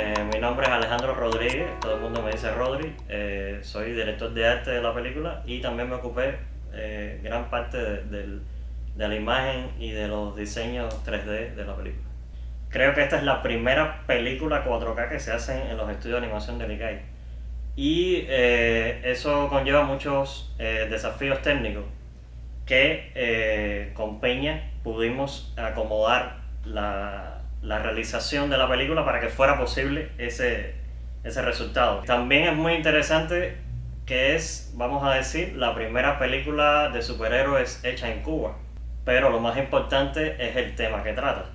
Eh, mi nombre es Alejandro Rodríguez, todo el mundo me dice Rodri. Eh, soy director de arte de la película y también me ocupé eh, gran parte de, de, la imagen y de los diseños 3D de la película. Creo que esta es la primera película 4K que se hace en los estudios de animación de Likai. Y eso conlleva muchos desafíos técnicos que con Peña pudimos acomodar la, la realización de la película para que fuera posible ese, ese resultado. También es muy interesante que es, vamos a decir, la primera película de superhéroes hecha en Cuba. Pero lo más importante es el tema que trata.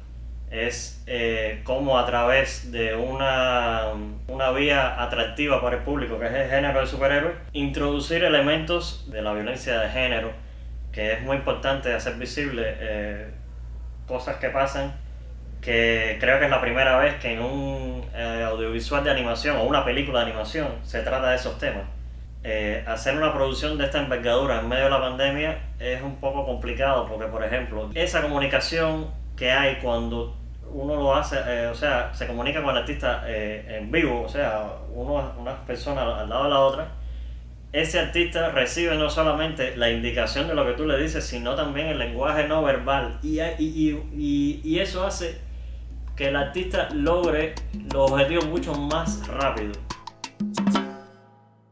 Es eh, cómo a través de una, una vía atractiva para el público, que es el género de superhéroes, introducir elementos de la violencia de género, que es muy importante hacer visible eh, cosas que pasan que creo que es la primera vez que en un eh, audiovisual de animación o una película de animación se trata de esos temas. Eh, hacer una producción de esta envergadura en medio de la pandemia es un poco complicado porque, por ejemplo, esa comunicación que hay cuando uno lo hace, eh, o sea, se comunica con el artista en vivo, o sea, uno, una persona al lado de la otra, ese artista recibe no solamente la indicación de lo que tú le dices, sino también el lenguaje no verbal. Y, y, y, y eso hace que el artista logre los objetivos mucho más rápido.